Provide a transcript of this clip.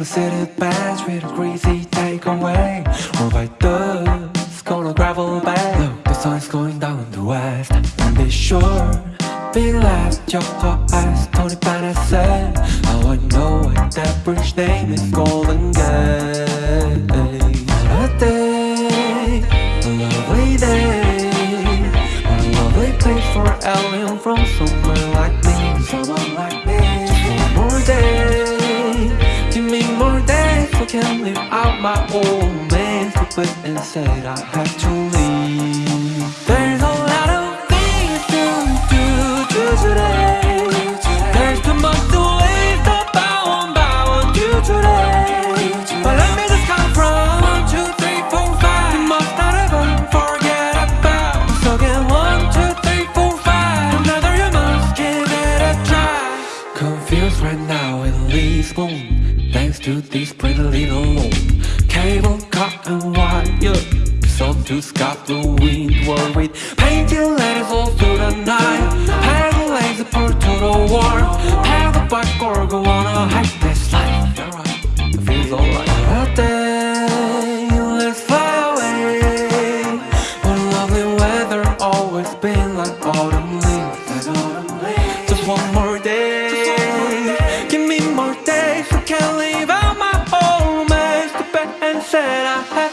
a city bench with a crazy takeaway Or by dust, gonna gravel back Look, the sun's going down the west. And be sure, be last. Your heart eyes, Tony Bennett said. How I know it, that bridge name is Golden Gate. What a day, a lovely day. What a lovely place for an alien from somewhere like me my old man Stupid and said I have to leave There's a lot of things to do today. There's too much to live about one by one do today. But let me just count from one, two, three, four, five. You must not ever forget about So get one, two, three, four, five. Another you must give it a try. Confused right now in Lisbon Thanks to this pretty little moon Cable, cut and wire. Sun to scout the wind, worried. Painting letters all through the night. Paddle legs apart to the war Paddle bike or go on a hike This life, alright, feels alright. A let's fly away. What lovely weather, always been like autumn. said I had.